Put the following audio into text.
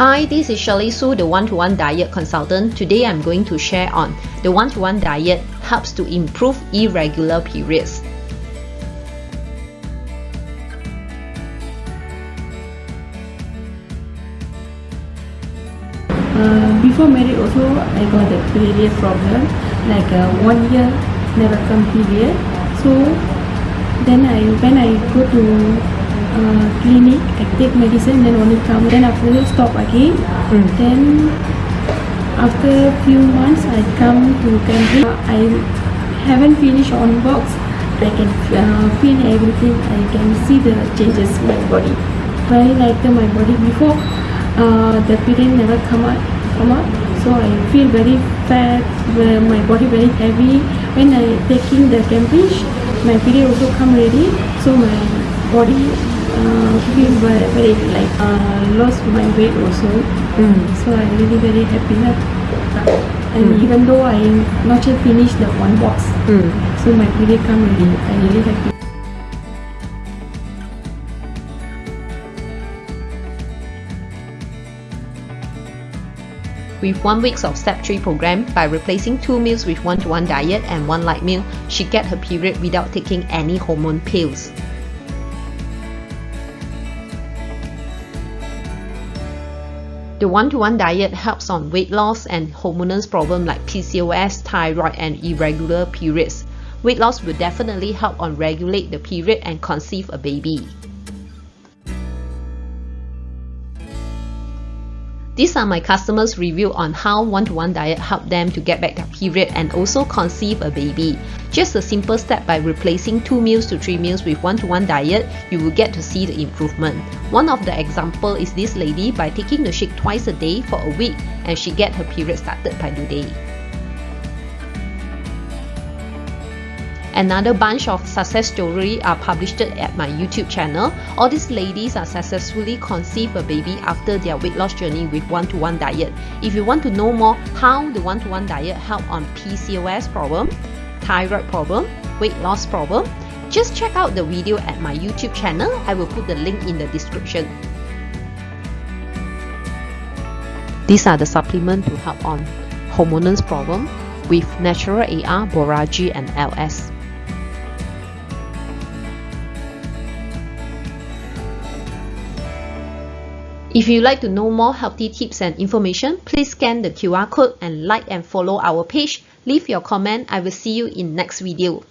Hi, this is Shirley Su, the one-to-one -one diet consultant. Today I'm going to share on the one-to-one -one diet helps to improve irregular periods. Uh, before marriage also I got a period problem like uh, one year never come period so then I when I go to uh, clinic, I take medicine, then only come. Then after that stop again. Mm. Then after few months, I come to Cambridge. I haven't finished on box. I can uh, feel everything. I can see the changes in my body. Very like the, my body before uh, the period never come out. Come out. So I feel very fat. My body very heavy. When I taking the Cambridge, my period also come ready. So my body uh, feel very, very like uh, lost my weight also. Mm. So I'm really very happy now. And mm. even though I not yet finished the one box, mm. so my period come already. I'm really happy. With one week of step 3 program, by replacing two meals with one-to-one -one diet and one light meal, she get her period without taking any hormone pills. The one-to-one -one diet helps on weight loss and hormonal problems like PCOS, thyroid, and irregular periods. Weight loss will definitely help on regulate the period and conceive a baby. These are my customers' review on how one-to-one -one diet helped them to get back their period and also conceive a baby. Just a simple step by replacing 2 meals to 3 meals with one-to-one -one diet, you will get to see the improvement. One of the example is this lady by taking the shake twice a day for a week and she get her period started by today. Another bunch of success stories are published at my YouTube channel. All these ladies are successfully conceive a baby after their weight loss journey with one-to-one -one diet. If you want to know more how the one-to-one -one diet help on PCOS problem, thyroid problem, weight loss problem, just check out the video at my YouTube channel. I will put the link in the description. These are the supplements to help on hormonal problem with natural AR, Borage and LS. If you'd like to know more healthy tips and information, please scan the QR code and like and follow our page. Leave your comment. I will see you in next video.